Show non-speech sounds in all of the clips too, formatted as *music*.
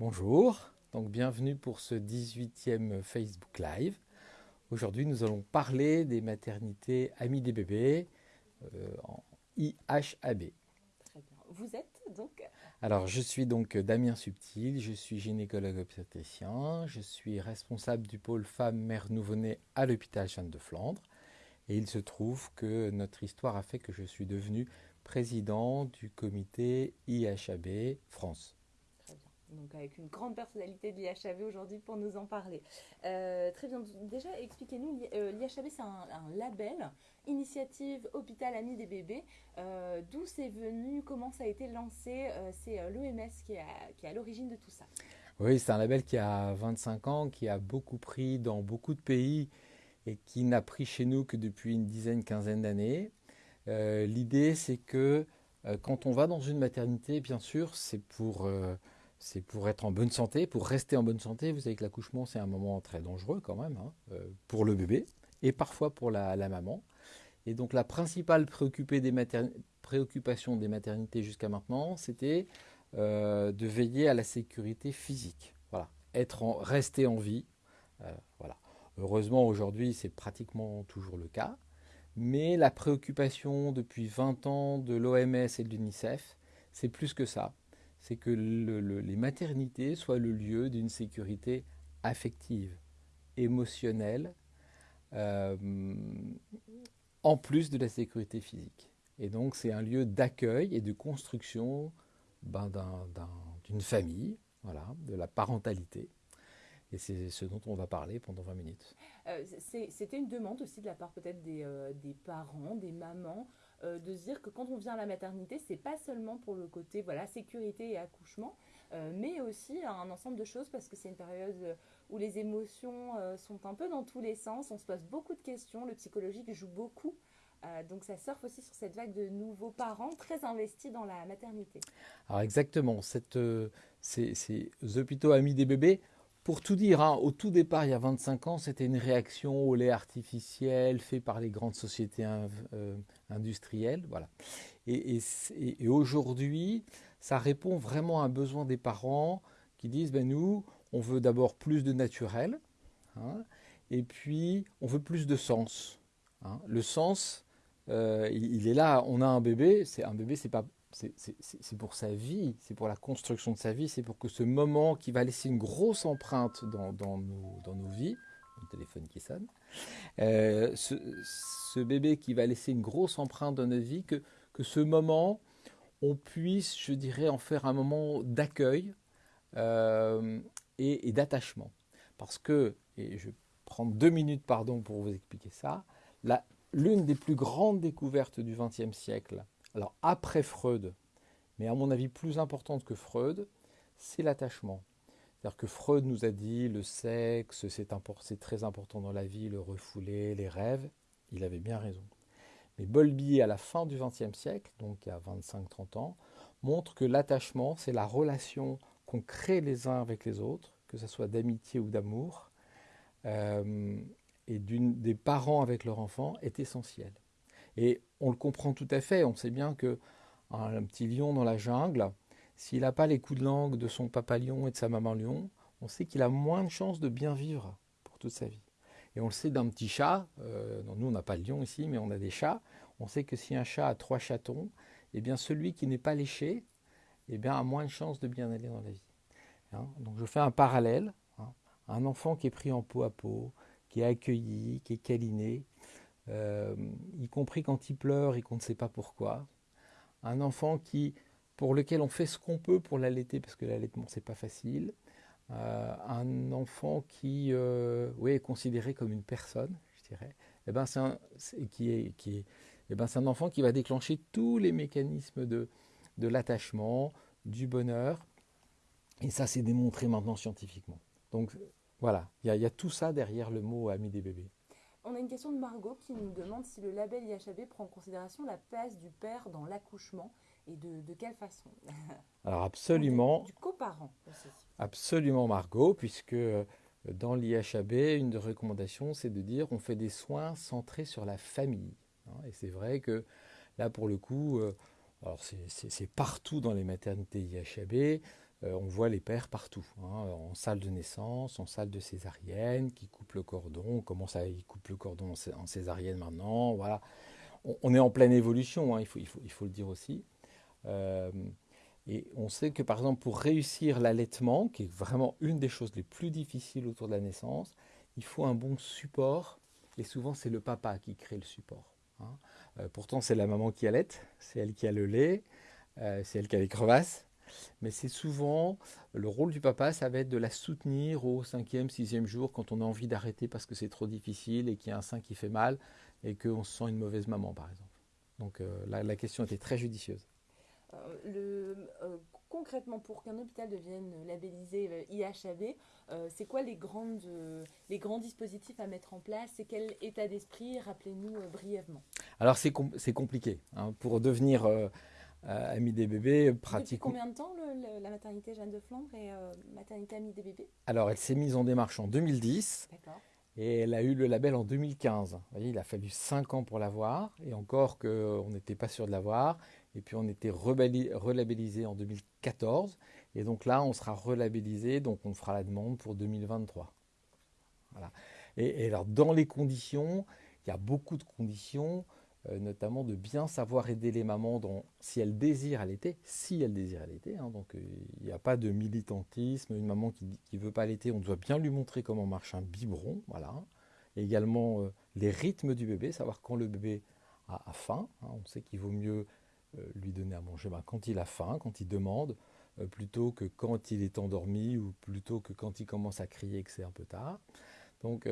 Bonjour, donc bienvenue pour ce 18e Facebook Live. Aujourd'hui, nous allons parler des maternités amies des bébés euh, en IHAB. Très bien. Vous êtes donc Alors, je suis donc Damien Subtil, je suis gynécologue obstétricien, je suis responsable du pôle femmes mères nouveau-nés à l'hôpital Jeanne de Flandre. Et il se trouve que notre histoire a fait que je suis devenu président du comité IHAB France. Donc avec une grande personnalité de l'IHAB aujourd'hui pour nous en parler. Euh, très bien. Déjà, expliquez-nous, l'IHAB c'est un, label, initiative Hôpital Ami des bébés. Euh, D'où c'est venu, comment ça a été lancé euh, C'est l'OMS qui, est à l'origine de tout ça. Oui, c'est un label qui a 25 ans, qui a beaucoup pris dans beaucoup de pays et qui n'a pris chez nous que depuis une dizaine, quinzaine d'années. Euh, L'idée, c'est que euh, quand on va dans une maternité, bien sûr, c'est pour, euh, c'est pour être en bonne santé, pour rester en bonne santé. Vous savez que l'accouchement, c'est un moment très dangereux quand même, hein, euh, pour le bébé et parfois pour la, maman. Et donc la principale préoccupation des maternités jusqu'à maintenant, c'était euh, de veiller à la sécurité physique. Voilà, être en, rester en vie. voilà. Heureusement, aujourd'hui, c'est pratiquement toujours le cas. Mais la préoccupation depuis 20 ans de l'OMS et de l'UNICEF, c'est plus que ça. C'est que le, le, les maternités soient le lieu d'une sécurité affective, émotionnelle, euh, en plus de la sécurité physique. Et donc c'est un lieu d'accueil et de construction ben, d'une un, famille, voilà, de la parentalité. Et c'est ce dont on va parler pendant 20 minutes. Euh, C'était une demande aussi de la part peut-être des, euh, des, parents, des mamans, euh, de se dire que quand on vient à la maternité, c'est pas seulement pour le côté voilà sécurité et accouchement, euh, mais aussi un ensemble de choses parce que c'est une période où les émotions euh, sont un peu dans tous les sens, on se pose beaucoup de questions, le psychologique joue beaucoup. donc ça surfe aussi sur cette vague de nouveaux parents très investis dans la maternité. Alors exactement, cette, ces, ces hôpitaux amis des bébés, pour tout dire, hein, au tout départ, il y a 25 ans, c'était une réaction au lait artificiel fait par les grandes sociétés euh, industrielles. Voilà. Et, aujourd'hui, ça répond vraiment à un besoin des parents qui disent, ben nous, on veut d'abord plus de naturel, hein, et puis on veut plus de sens. Hein. Le sens, euh, il, il, est là, on a un bébé, un bébé, c'est pas c'est pour sa vie, c'est pour la construction de sa vie, c'est pour que ce moment qui va laisser une grosse empreinte dans, dans, nos, dans nos, vies, le téléphone qui sonne, euh, ce, bébé qui va laisser une grosse empreinte dans notre vie, que, que ce moment, on puisse, je dirais, en faire un moment d'accueil euh, et, et d'attachement. Parce que, et je prends deux minutes, pardon, pour vous expliquer ça, l'une des plus grandes découvertes du XXe siècle, alors après Freud, mais à mon avis plus importante que Freud, c'est l'attachement. C'est-à-dire que Freud nous a dit le sexe, c'est très important dans la vie, le refoulé, les rêves. Il avait bien raison. Mais Bowlby, à la fin du XXe siècle, donc il y a 25-30 ans, montre que l'attachement, c'est la relation qu'on crée les uns avec les autres, que ce soit d'amitié ou d'amour, euh, et des parents avec leur enfant, est essentiel. Et on le comprend tout à fait. On sait bien que un, petit lion dans la jungle, s'il n'a pas les coups de langue de son papa lion et de sa maman lion, on sait qu'il a moins de chances de bien vivre pour toute sa vie. Et on le sait d'un petit chat, euh, nous on n'a pas de lion ici, mais on a des chats, on sait que si un chat a trois chatons, eh bien celui qui n'est pas léché eh a moins de chances de bien aller dans la vie. Hein? Donc je fais un parallèle, hein un enfant qui est pris en peau à peau, qui est accueilli, qui est câliné, euh, y compris quand il pleure et qu'on ne sait pas pourquoi. Un enfant qui, pour lequel on fait ce qu'on peut pour l'allaiter, parce que l'allaitement, c'est pas facile. Euh, un enfant qui euh, oui, est considéré comme une personne, je dirais, eh ben c'est un, qui est, eh ben un enfant qui va déclencher tous les mécanismes de, de l'attachement, du bonheur. Et ça, c'est démontré maintenant scientifiquement. Donc voilà, il y, a tout ça derrière le mot ami des bébés. On a une question de Margot qui nous demande si le label IHAB prend en considération la place du père dans l'accouchement et de, de, quelle façon *laughs* Alors absolument. Du, du coparent aussi. Absolument Margot, puisque euh, dans l'IHAB, une des recommandations, c'est de dire on fait des soins centrés sur la famille. Et c'est vrai que là, pour le coup, euh, alors c'est partout dans les maternités IHAB, on voit les pères partout, hein, en salle de naissance, en salle de césarienne, qui coupent le cordon, on commence à ils coupent le cordon en césarienne maintenant, voilà. On, est en pleine évolution, hein, il, faut, le dire aussi. et on sait que par exemple pour réussir l'allaitement, qui est vraiment une des choses les plus difficiles autour de la naissance, il faut un bon support, et souvent c'est le papa qui crée le support. Hein. Euh, pourtant, c'est la maman qui allait, c'est elle qui a le lait, euh, c'est elle qui a les crevasses. Mais c'est souvent le rôle du papa, ça va être de la soutenir au cinquième, sixième jour quand on a envie d'arrêter parce que c'est trop difficile et qu'il y a un sein qui fait mal et qu'on se sent une mauvaise maman, par exemple. Donc euh, la, question était très judicieuse. le, concrètement, pour qu'un hôpital devienne labellisé IHAB, c'est quoi les, grandes, les grands dispositifs à mettre en place et quel état d'esprit Rappelez-nous brièvement? Alors c'est compliqué. Hein. Pour devenir euh, euh, ami des bébés, pratiquement. Depuis combien de temps la maternité Jeanne de Flandre et euh, maternité ami des bébés? Alors elle s'est mise en démarche en 2010. Et elle a eu le label en 2015. Vous voyez, il a fallu 5 ans pour l'avoir, et encore qu'on n'était pas sûr de l'avoir. Et puis on était relabellisé en 2014. Et donc là, on sera relabellisé, donc on fera la demande pour 2023. Voilà. Et, et alors, dans les conditions, il y a beaucoup de conditions. Euh, notamment de bien savoir aider les mamans si elles désirent allaiter, si elles désirent allaiter. Hein, donc euh, il n'y a pas de militantisme. Une maman qui ne veut pas allaiter, on doit bien lui montrer comment marche un biberon. Voilà. également euh, les rythmes du bébé, savoir quand le bébé a, faim. Hein. on sait qu'il vaut mieux lui donner à manger ben, quand il a faim, quand il demande, plutôt que quand il est endormi ou plutôt que quand il commence à crier que c'est un peu tard. Donc,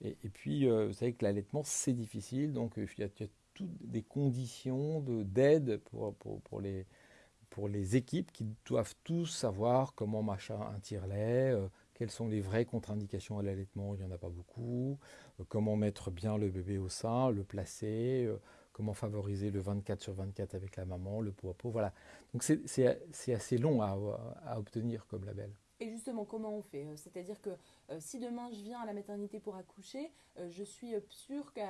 et, puis, vous savez que l'allaitement, c'est difficile. Donc, il y a des conditions d'aide pour, les, équipes qui doivent tous savoir comment machin un tire-lait, euh, quelles sont les vraies contre-indications à l'allaitement, il n'y en a pas beaucoup, euh, comment mettre bien le bébé au sein, le placer, euh, comment favoriser le 24 sur 24 avec la maman, le pot à pot, voilà. Donc c'est assez long à obtenir comme label. Et justement, comment on fait euh, C'est-à-dire que euh, si demain je viens à la maternité pour accoucher, euh, je suis sûre qu'à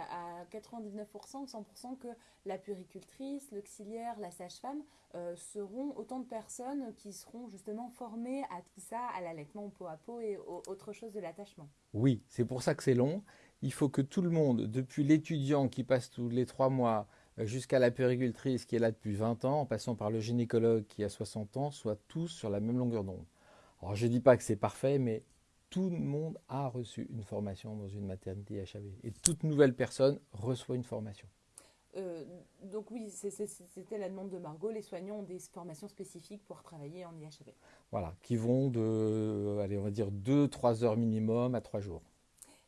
99%, 100% que la puricultrice, l'auxiliaire, la sage-femme seront autant de personnes qui seront justement formées à tout ça, à l'allaitement peau à peau et autre chose de l'attachement. Oui, c'est pour ça que c'est long. Il faut que tout le monde, depuis l'étudiant qui passe tous les trois mois jusqu'à la puricultrice qui est là depuis 20 ans, en passant par le gynécologue qui a 60 ans, soient tous sur la même longueur d'onde. Alors je ne dis pas que c'est parfait, mais tout le monde a reçu une formation dans une maternité HAV. Et toute nouvelle personne reçoit une formation. Euh, donc oui, c'était la demande de Margot. Les soignants ont des formations spécifiques pour travailler en IHAV. Voilà, qui vont de, allez, on va dire 2-3 heures minimum à 3 jours.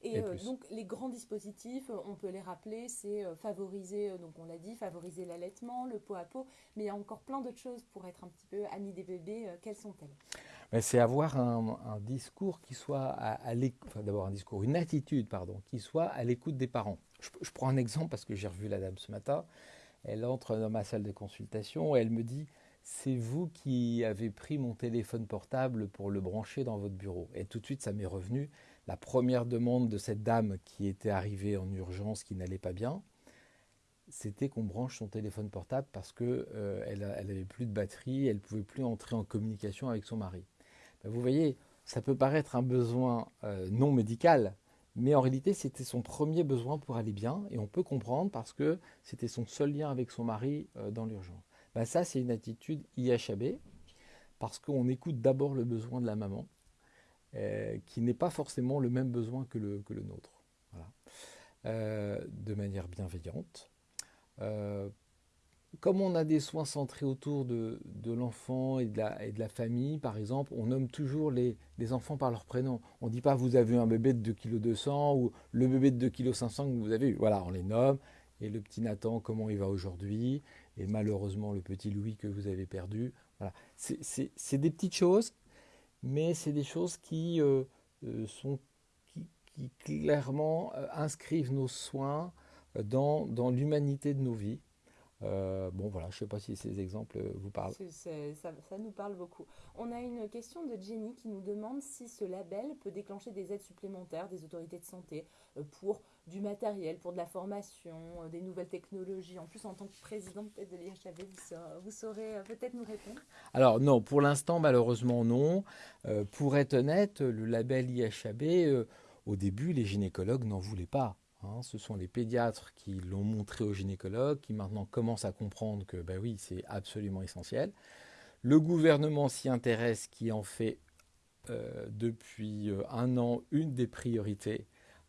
Et, euh, donc les grands dispositifs, on peut les rappeler, c'est euh, favoriser, donc on l'a dit, favoriser l'allaitement, le pot à pot, mais il y a encore plein d'autres choses pour être un petit peu ami des bébés. quelles sont-elles? C'est avoir un, discours qui soit à, l'écoute, d'abord un discours, une attitude, pardon, qui soit à l'écoute des parents. Je, prends un exemple parce que j'ai revu la dame ce matin. Elle entre dans ma salle de consultation et elle me dit C'est vous qui avez pris mon téléphone portable pour le brancher dans votre bureau. Et tout de suite, ça m'est revenu. La première demande de cette dame qui était arrivée en urgence, qui n'allait pas bien, c'était qu'on branche son téléphone portable parce qu'elle euh, elle plus de batterie, elle pouvait plus entrer en communication avec son mari. Ben, vous voyez, ça peut paraître un besoin euh, non médical, mais en réalité, c'était son premier besoin pour aller bien, et on peut comprendre parce que c'était son seul lien avec son mari euh, dans l'urgence. Ben, ça, c'est une attitude IHAB, parce qu'on écoute d'abord le besoin de la maman, euh, qui n'est pas forcément le même besoin que le, que le nôtre, de manière bienveillante comme on a des soins centrés autour de, l'enfant et, de la famille, par exemple, on nomme toujours les, enfants par leur prénom. On ne dit pas vous avez un bébé de 2,2 kg ou le bébé de 2,5 kg que vous avez eu. Voilà, on les nomme. Et le petit Nathan, comment il va aujourd'hui? Et malheureusement, le petit Louis que vous avez perdu. C'est des petites choses, mais c'est des choses qui, euh, euh, sont, qui, clairement euh, inscrivent nos soins dans l'humanité de nos vies. Euh, bon, voilà, je ne sais pas si ces exemples vous parlent. ça, nous parle beaucoup. On a une question de Jenny qui nous demande si ce label peut déclencher des aides supplémentaires des autorités de santé euh, pour du matériel, pour de la formation, euh, des nouvelles technologies. En plus, en tant que président peut-être de l'IHAB, vous, saurez, peut-être nous répondre. Alors non, pour l'instant, malheureusement non. pour être honnête, le label IHAB, au début, les gynécologues n'en voulaient pas. Hein, ce sont les pédiatres qui l'ont montré aux gynécologues, qui maintenant commencent à comprendre que ben oui, c'est absolument essentiel. Le gouvernement s'y intéresse, qui en fait euh, depuis euh, un an une des priorités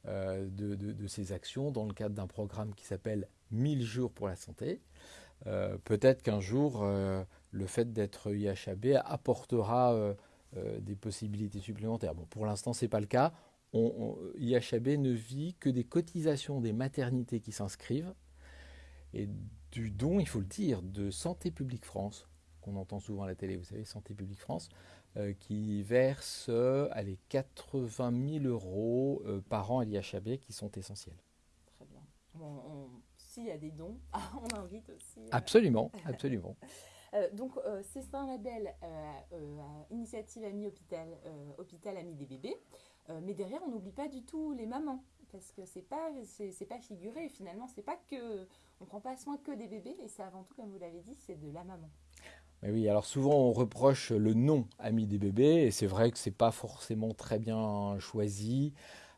euh, de, de, ces actions dans le cadre d'un programme qui s'appelle 1000 jours pour la santé. Peut-être qu'un jour, le fait d'être IHAB apportera des possibilités supplémentaires. Bon, pour l'instant, ce n'est pas le cas on, IHAB ne vit que des cotisations des maternités qui s'inscrivent et du don, il faut le dire, de Santé publique France, qu'on entend souvent à la télé, vous savez, Santé publique France, euh, qui verse euh, les 80 000 euros euh, par an à l'IHAB qui sont essentiels. Très bien. S'il y a des dons, *laughs* on invite aussi. Absolument, *laughs* absolument. donc, c'est un label Initiative Amis Hôpital, Hôpital Amis des bébés. Euh, mais derrière, on n'oublie pas du tout les mamans. Parce que c'est pas c'est pas figuré. Finalement c'est pas que on prend pas soin que des bébés. Et c'est avant tout comme vous l'avez dit c'est de la maman. Mais oui alors souvent on reproche le nom ami des bébés. Et c'est vrai que c'est pas forcément très bien choisi.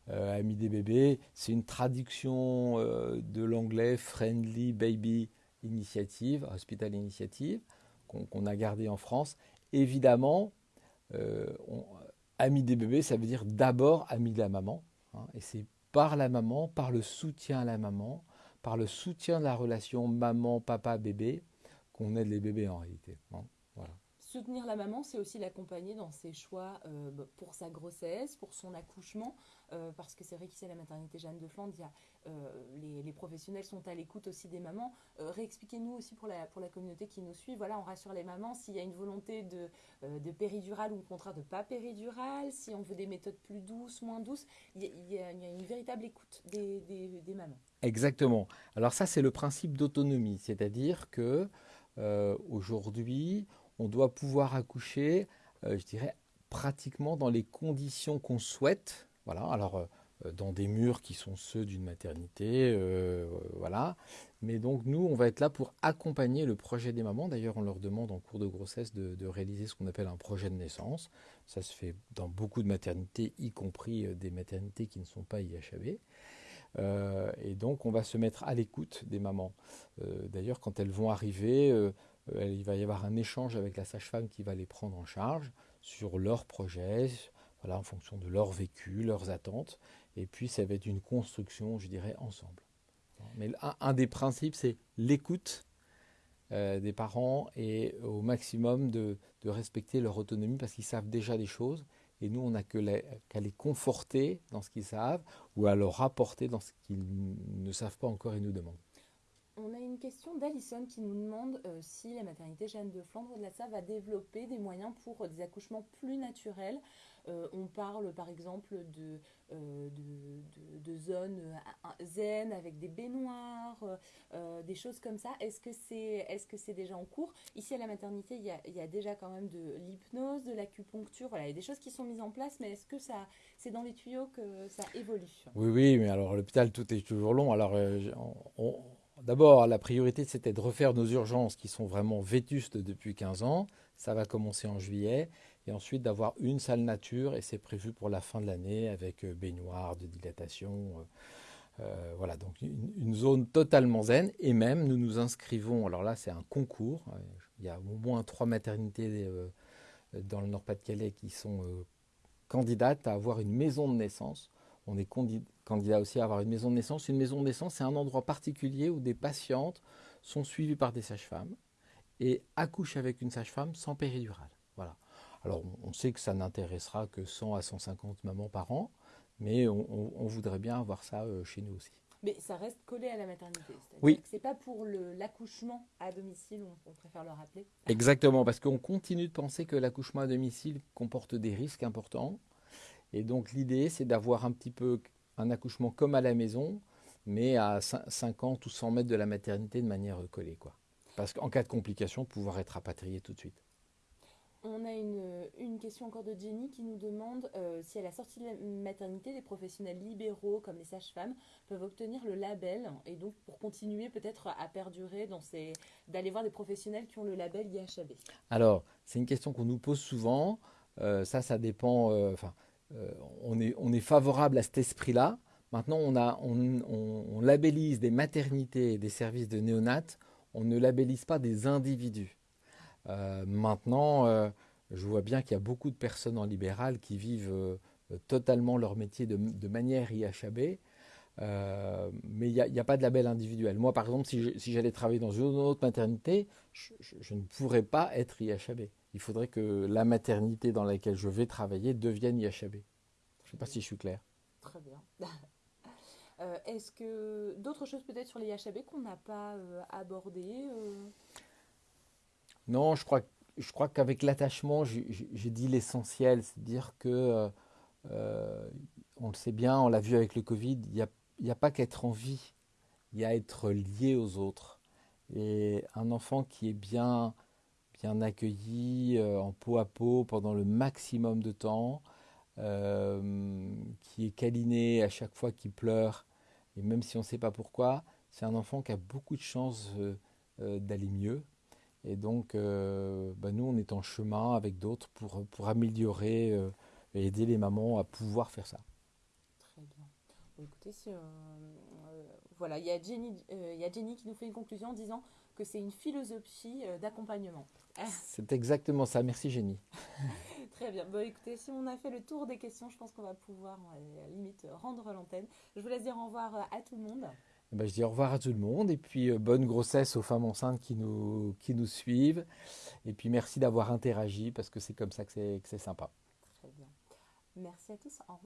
Euh, ami des bébés c'est une traduction euh, de l'anglais friendly baby initiative hospital initiative qu'on a gardé en France. Évidemment on, ami des bébés, ça veut dire d'abord ami de la maman. Hein, et c'est par la maman, par le soutien à la maman, par le soutien de la relation maman-papa-bébé qu'on aide les bébés en réalité. Hein. Soutenir la maman, c'est aussi l'accompagner dans ses choix euh, bah, pour sa grossesse, pour son accouchement, euh, parce que c'est vrai qu'ici à la maternité Jeanne de Flandre, euh, les, professionnels sont à l'écoute aussi des mamans. réexpliquez-nous aussi pour la, communauté qui nous suit, voilà, on rassure les mamans s'il y a une volonté de, de péridurale ou au contraire de pas péridurale, si on veut des méthodes plus douces, moins douces, il y, a, une véritable écoute des, des mamans. Exactement. Alors ça, c'est le principe d'autonomie, c'est-à-dire que aujourd'hui, on doit pouvoir accoucher, euh, je dirais, pratiquement dans les conditions qu'on souhaite. Voilà, alors euh, dans des murs qui sont ceux d'une maternité, euh, voilà. Mais donc nous, on va être là pour accompagner le projet des mamans. D'ailleurs, on leur demande en cours de grossesse de, réaliser ce qu'on appelle un projet de naissance. Ça se fait dans beaucoup de maternités, y compris des maternités qui ne sont pas IHAB. et donc, on va se mettre à l'écoute des mamans. D'ailleurs, quand elles vont arriver, euh, il va y avoir un échange avec la sage-femme qui va les prendre en charge sur leurs projets, voilà, en fonction de leur vécu, leurs attentes. Et puis, ça va être une construction, je dirais, ensemble. Mais un, des principes, c'est l'écoute euh, des parents et au maximum de, respecter leur autonomie parce qu'ils savent déjà des choses. Et nous, on n'a qu'à les conforter dans ce qu'ils savent ou à leur apporter dans ce qu'ils ne savent pas encore et nous demandent. On a une question d'Alison qui nous demande euh, si la maternité Jeanne de Flandre de la Save va développer des moyens pour euh, des accouchements plus naturels. Euh, on parle par exemple de, de, zones zen avec des baignoires, des choses comme ça. Est-ce que c'est est -ce c'est déjà en cours? Ici à la maternité, il y, a, déjà quand même de l'hypnose, de l'acupuncture. Il y a des choses qui sont mises en place, mais est-ce que ça c'est dans les tuyaux que ça évolue? Oui, oui, mais alors l'hôpital, tout est toujours long. Alors D'abord, la priorité, c'était de refaire nos urgences qui sont vraiment vétustes depuis 15 ans. Ça va commencer en juillet. Et ensuite, d'avoir une salle nature, et c'est prévu pour la fin de l'année avec euh, baignoire, de dilatation. Euh, euh, voilà, donc une, zone totalement zen. Et même, nous nous inscrivons, alors là, c'est un concours. Il y a au moins trois maternités dans le Nord-Pas-de-Calais qui sont candidates à avoir une maison de naissance on est candidat aussi à avoir une maison de naissance. Une maison de naissance, c'est un endroit particulier où des patientes sont suivies par des sages-femmes et accouchent avec une sage-femme sans péridurale. Voilà. Alors, on sait que ça n'intéressera que 100 à 150 mamans par an, mais on, voudrait bien avoir ça euh, chez nous aussi. Mais ça reste collé à la maternité. Oui. C'est pas pour l'accouchement à domicile, on, on, préfère le rappeler. Exactement, parce qu'on continue de penser que l'accouchement à domicile comporte des risques importants. Et donc l'idée, c'est d'avoir un petit peu un accouchement comme à la maison, mais à 50 ou 100 mètres de la maternité de manière collée. Quoi. Parce qu'en cas de complication, pouvoir être rapatrié tout de suite. On a une, une, question encore de Jenny qui nous demande euh, si à la sortie de la maternité, les professionnels libéraux comme les sages-femmes peuvent obtenir le label et donc pour continuer peut-être à perdurer dans ces d'aller voir des professionnels qui ont le label IHAB. Alors c'est une question qu'on nous pose souvent. Euh, ça, ça dépend. Euh, enfin, on est on est favorable à cet esprit-là. Maintenant, on labellise des maternités et des services de néonat. On ne labellise pas des individus. Euh, maintenant, euh, je vois bien qu'il y a beaucoup de personnes en libéral qui vivent euh, totalement leur métier de, manière IHAB. Euh, mais il n'y a, pas de label individuel. Moi, par exemple, si, j'allais travailler dans une autre maternité, je, je, ne pourrais pas être IHAB. Il faudrait que la maternité dans laquelle je vais travailler devienne IHAB. Je ne sais pas si je suis clair. Très bien. *laughs* euh, Est-ce que d'autres choses peut-être sur les IHAB qu'on n'a pas euh, abordées non, je crois, je crois qu'avec l'attachement, j'ai dit l'essentiel, c'est dire que, euh, on le sait bien, on l'a vu avec le Covid, il n'y a, a, pas qu'être en vie, il y a être lié aux autres. Et un enfant qui est bien, bien accueilli euh, en peau à peau pendant le maximum de temps, euh, qui est câliné à chaque fois qu'il pleure, et même si on ne sait pas pourquoi, c'est un enfant qui a beaucoup de chances euh, d'aller mieux. Et donc, bah nous, on est en chemin avec d'autres pour, pour améliorer et aider les mamans à pouvoir faire ça. Très bien. Écoutez, voilà, il y, il y a Jenny qui nous fait une conclusion en disant que c'est une philosophie d'accompagnement. C'est exactement ça. Merci, Jenny. *laughs* Très bien. Bon, écoutez, si on a fait le tour des questions, je pense qu'on va pouvoir, à la limite, rendre l'antenne. Je vous laisse dire au revoir à tout le monde. Ben, je dis au revoir à tout le monde et puis euh, bonne grossesse aux femmes enceintes qui nous, qui nous suivent. Et puis merci d'avoir interagi parce que c'est comme ça que c'est sympa. Très bien. Merci à tous. Au revoir.